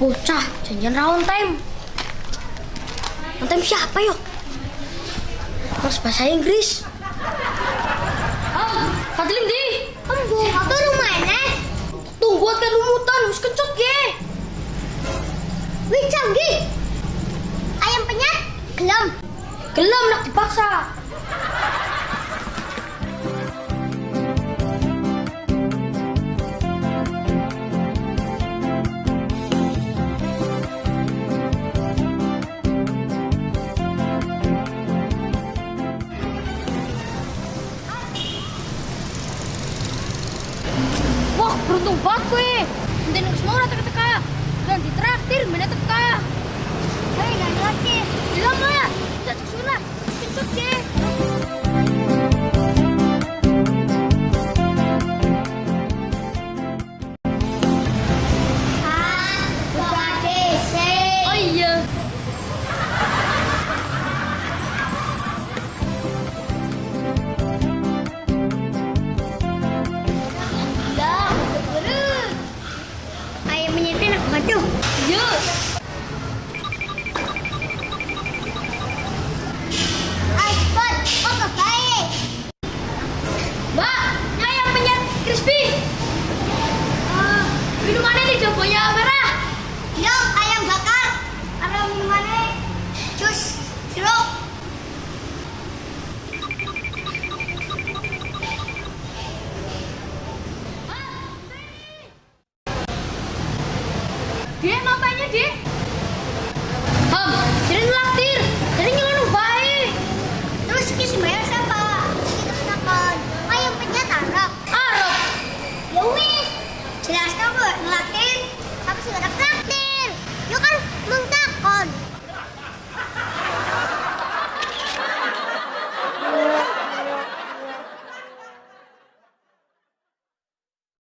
Bocah, janjian round time. Time siapa yuk? Harus bahasa Inggris. Ah, Fadlim di. Embo, apa rumahnya? Tunggu kan lumutan, harus kencok ya. Wih, canggih. Ayam penyet, gelem. Gelem nak dipaksa. Beruntung banget gue. Nanti nunggu semua udah teka-teka. Dan ditraktir, mana teka. Hei, nggak ngerti. Bilang lo ya, jatuh sunat. Kencok ya. Banget tuh. Oh, kebaik. Mbak, ayam penyet crispy. Ah, minumannya jumbonya merah. Dia ngapainnya, dia? Ham, jadi ngelaktir. Jadi nyelunuk baik. Terus kisi bayar?